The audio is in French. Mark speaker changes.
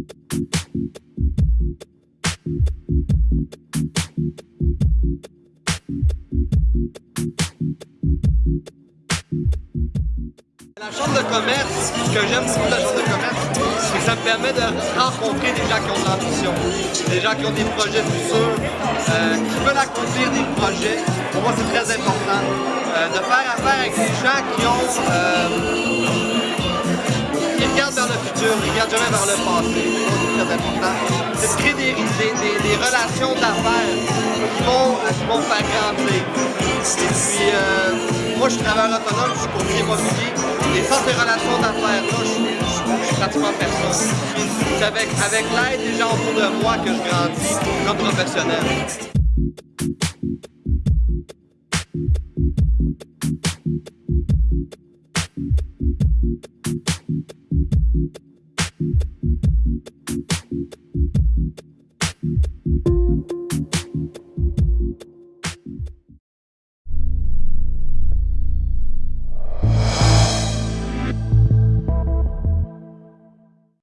Speaker 1: La chambre de commerce, ce que j'aime beaucoup la chambre de commerce, c'est que ça me permet de rencontrer des gens qui ont de l'ambition, des gens qui ont des projets futurs, euh, qui veulent accomplir des projets. Pour moi, c'est très important euh, de faire affaire avec des gens qui ont... Euh, futur, qui regardent jamais vers le passé. C'est très important. C'est de créer des, relations d'affaires qui vont, qui vont faire grandir. Et puis, moi, je suis travailleur autonome, je suis courtier immobilier. Et sans ces relations d'affaires-là, je, je, suis pratiquement personne. C'est avec, avec l'aide des gens autour de moi que je grandis comme professionnel.